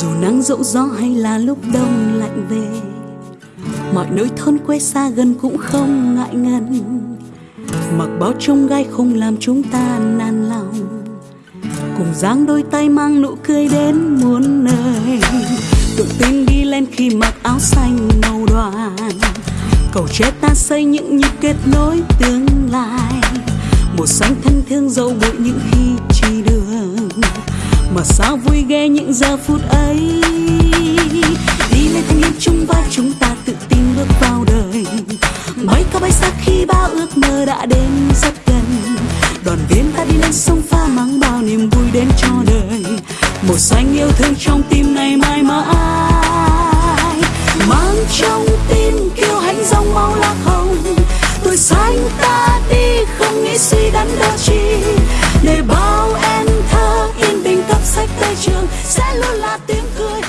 dù nắng dẫu gió hay là lúc đông lạnh về, mọi nơi thôn quê xa gần cũng không ngại ngần. Mặc bao trông gai không làm chúng ta nản lòng, cùng dáng đôi tay mang nụ cười đến muôn nơi. Tự tin đi lên khi mặc áo xanh màu đoàn cầu tre ta xây những nhịp kết nối tương lai. Một xanh thân thương dẫu bụi những khi chìm mà sao vui ghê những giờ phút ấy? Đi lên thanh niên chung vai chúng ta tự tin bước vào đời. Bay cao bay xa khi bao ước mơ đã đến rất gần. Đoàn viên ta đi lên sông pha mang bao niềm vui đến cho đời. Một xanh yêu thương trong tim này mãi mãi mang trong tim kêu hãnh dòng máu lạc hồng. Tuổi xanh ta đi không nghĩ suy đắn đo chi tới trường sẽ luôn là tiếng cười.